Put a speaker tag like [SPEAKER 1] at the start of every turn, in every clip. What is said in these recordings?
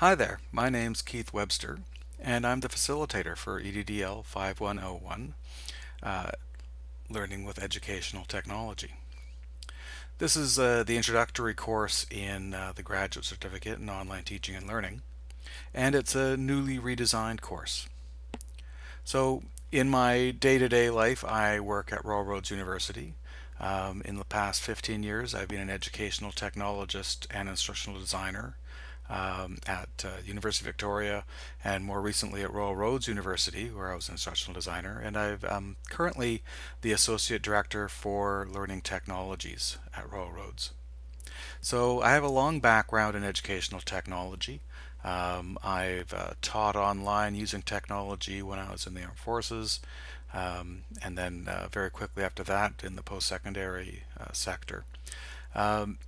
[SPEAKER 1] Hi there, my name's Keith Webster and I'm the facilitator for EDDL 5101 uh, Learning with Educational Technology. This is uh, the introductory course in uh, the Graduate Certificate in Online Teaching and Learning and it's a newly redesigned course. So in my day-to-day -day life I work at Royal Roads University. Um, in the past 15 years I've been an educational technologist and instructional designer um, at uh, University of Victoria and more recently at Royal Roads University where I was an instructional designer and I'm um, currently the Associate Director for Learning Technologies at Royal Roads. So I have a long background in educational technology. Um, I've uh, taught online using technology when I was in the Armed Forces um, and then uh, very quickly after that in the post-secondary uh, sector. Um,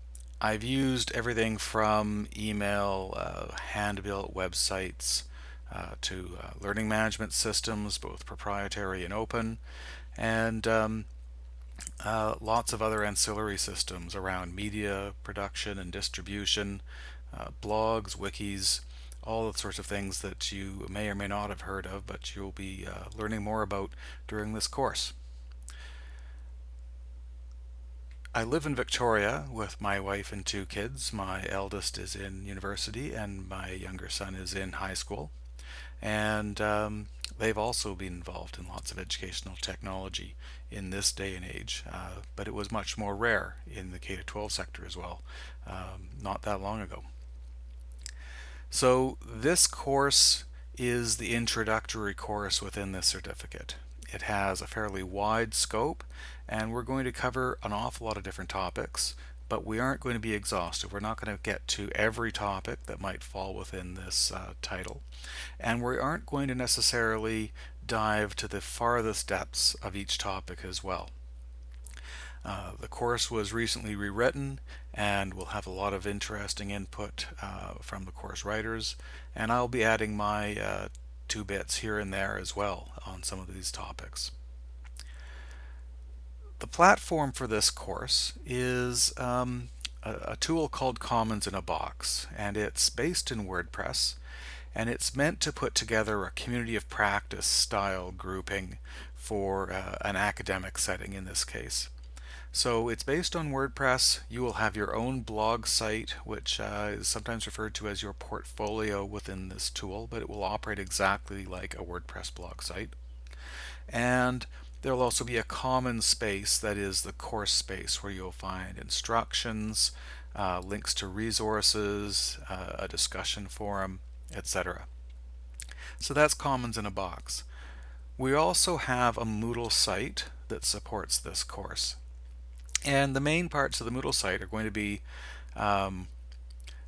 [SPEAKER 1] I've used everything from email, uh, hand-built websites, uh, to uh, learning management systems, both proprietary and open, and um, uh, lots of other ancillary systems around media production and distribution, uh, blogs, wikis, all the sorts of things that you may or may not have heard of, but you'll be uh, learning more about during this course. I live in Victoria with my wife and two kids. My eldest is in university and my younger son is in high school. And um, they've also been involved in lots of educational technology in this day and age. Uh, but it was much more rare in the K-12 sector as well, um, not that long ago. So this course is the introductory course within this certificate. It has a fairly wide scope and we're going to cover an awful lot of different topics but we aren't going to be exhaustive. We're not going to get to every topic that might fall within this uh, title and we aren't going to necessarily dive to the farthest depths of each topic as well. Uh, the course was recently rewritten and we'll have a lot of interesting input uh, from the course writers and I'll be adding my uh, two bits here and there as well on some of these topics. The platform for this course is um, a, a, tool called Commons in a Box and it's based in WordPress and it's meant to put together a community of practice style grouping for uh, an academic setting in this case. So it's based on WordPress. You will have your own blog site, which uh, is sometimes referred to as your portfolio within this tool, but it will operate exactly like a WordPress blog site. And there will also be a common space that is the course space where you'll find instructions, uh, links to resources, uh, a discussion forum, etc. So that's Commons in a box. We also have a Moodle site that supports this course. And the main parts of the Moodle site are going to be, um,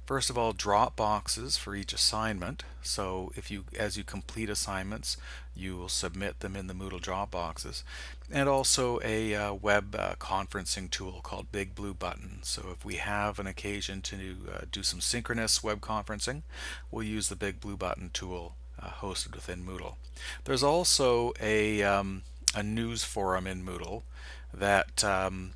[SPEAKER 1] first of all, drop boxes for each assignment. So if you, as you complete assignments, you will submit them in the Moodle drop boxes. And also a uh, web uh, conferencing tool called Big Blue Button. So if we have an occasion to uh, do some synchronous web conferencing, we'll use the Big Blue Button tool uh, hosted within Moodle. There's also a, um, a news forum in Moodle that um,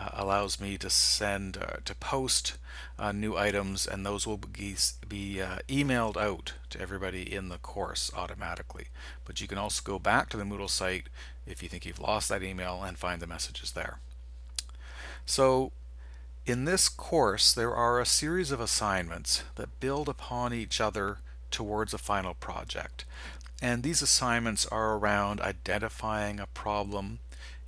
[SPEAKER 1] uh, allows me to send uh, to post uh, new items and those will be, be uh, emailed out to everybody in the course automatically. But you can also go back to the Moodle site if you think you've lost that email and find the messages there. So in this course there are a series of assignments that build upon each other towards a final project and these assignments are around identifying a problem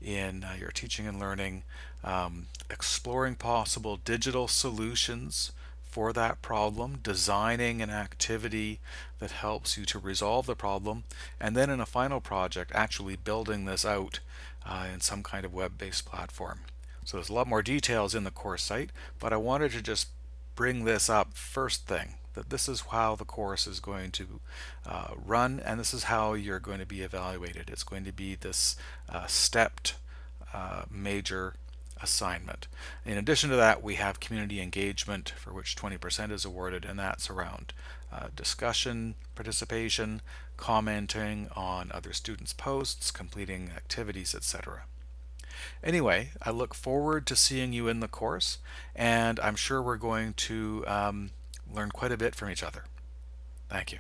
[SPEAKER 1] in uh, your teaching and learning, um, exploring possible digital solutions for that problem, designing an activity that helps you to resolve the problem, and then in a final project actually building this out uh, in some kind of web-based platform. So there's a lot more details in the course site, but I wanted to just bring this up first thing that this is how the course is going to uh, run and this is how you're going to be evaluated. It's going to be this uh, stepped uh, major assignment. In addition to that, we have community engagement for which 20% is awarded, and that's around uh, discussion, participation, commenting on other students' posts, completing activities, etc. Anyway, I look forward to seeing you in the course, and I'm sure we're going to um, learn quite a bit from each other. Thank you.